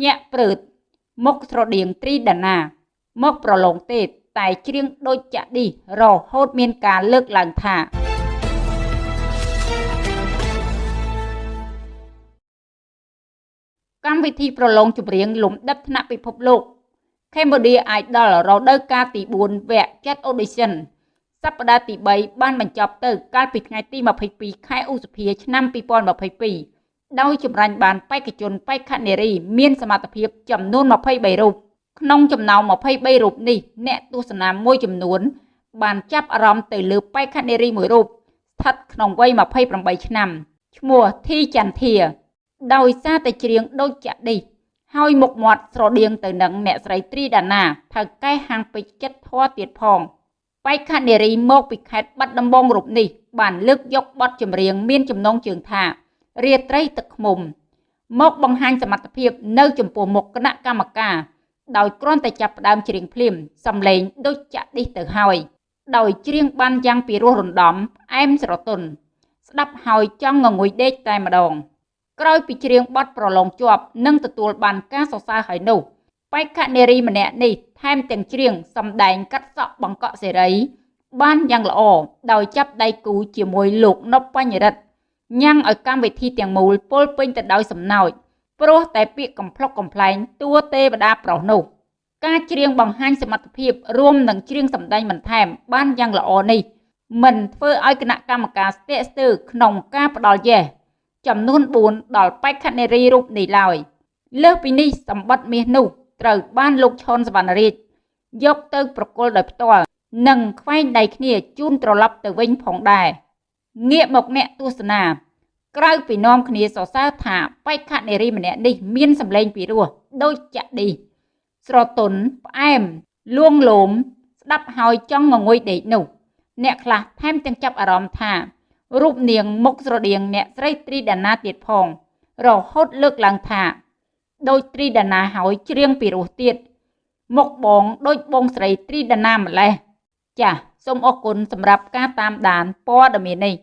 ភ្ញាក់ព្រឺតមុខស្រដៀងត្រីដាណា មកប្រឡងទេតែច្រៀងដូចចាក់ឌីរហូតមានការលើកឡើងថាកម្មវិធីប្រឡងចម្រៀងលំដាប់ថ្នាក់ពិភពលោក Cambodia Idol រដូវកាលទី4វគ្គចាត់ audition សប្តាហ៍ទី3បានបញ្ចប់ទៅកាលពីថ្ងៃទី22ខែឧសភាឆ្នាំ2022 ដោយចម្រាញ់បានបេក្ខជនបេក្ខនារី មានសមត្ថភាពចំនួន23រូបក្នុងចំណោម23រូបនេះអ្នកទស្សនាមួយចំនួន បានចាប់អារម្មណ៍ទៅលើបេក្ខនារីមួយរូបស្ថិតក្នុងវ័យ28ឆ្នាំឈ្មោះធីចន្ទធា ដោយសារតែច្រៀងដូចចាក់ឌីហើយមុខមាត់ស្រដៀងទៅនឹងអ្នកស្រីត្រីដាណាថៅកែហាងពេជ្រចិត្តធေါ်ទៀតផងបេក្ខនារីមកពីខេត្តបាត់ដំបងរូបនេះបានលើកយកបទចម្រៀងមានចំណងជើងថា រាត្រីទឹកឃ្មុំ មកបង្ហាញសមត្ថភាពនៅចំពោះមុខគណៈកម្មការដោយគ្រាន់តែចាប់ផ្ដើមច្រៀងភ្លាមសំឡេងដូចចាក់ឌីសទៅហើយដោយច្រៀងបានយ៉ាងពីរោះរណ្ដំអែមស្រទន់ស្ដាប់ហើយចង់ងងុយដេកតែម្ដង ក្រោយពីច្រៀងបទប្រឡងជាប់និងទទួលបានការសរសើរហើយនោះបេក្ខនារីម្នាក់នេះថែមទាំងច្រៀងសម្ដែងកាត់សក់បង្កក់សេរី បានយ៉ាងល្អដោយចាប់ដៃគូជាមួយលោកនប់បញ្ញរិទ្ធ ញ៉ាំងឲ្យកម្មវិធីទាំងមូលពលពេញទៅដោយសំណើចព្រោះតែពាក្យកំ pl ុកកំ pl ែងតួទេវតាប្រុសនោះការច្រៀងបង្ហាញសមត្ថភាពរួមនឹងច្រៀងសម្ដែងបន្ថែមបានយ៉ាងល្អនេះមិនធ្វើឲ្យគណៈកម្មការស្ទាក់ស្ទើរក្នុងការផ្ដល់យេសចំនួន4ដល់បេក្ខនារីរូបនេះឡើយលើសពីនេះសម្បត្តិមាសនោះត្រូវបានលោកឈុនសវណ្ណរាជយកទៅប្រគល់ដោយផ្ទាល់និងខ្វែងដៃគ្នាជូនត្រឡប់ទៅវិញផងដែរ ងាកមកអ្នកទស្សនា ក្រៅពីនាំគ្នាសរសើរថាបេក្ខនារីម្នាក់នេះមានសម្លេងពីរោះដូចចាក់ឌីស្រទន់ផ្អែមលួងលោមស្ដាប់ហើយចង់ងងុយដេកនោះ អ្នកខ្លះថែមទាំងចាប់អារម្មណ៍ថារូបនាងមុខស្រដៀងអ្នកស្រីត្រីដាណាទៀតផង រហូតលើកឡើងថាដោយត្រីដាណាហើយច្រៀងពីរោះទៀតមុខបងដូចបងស្រីត្រីដាណាម្លេះចាស សូមអរគុណសម្រាប់ការតាមដានព័ត៌មាននេះ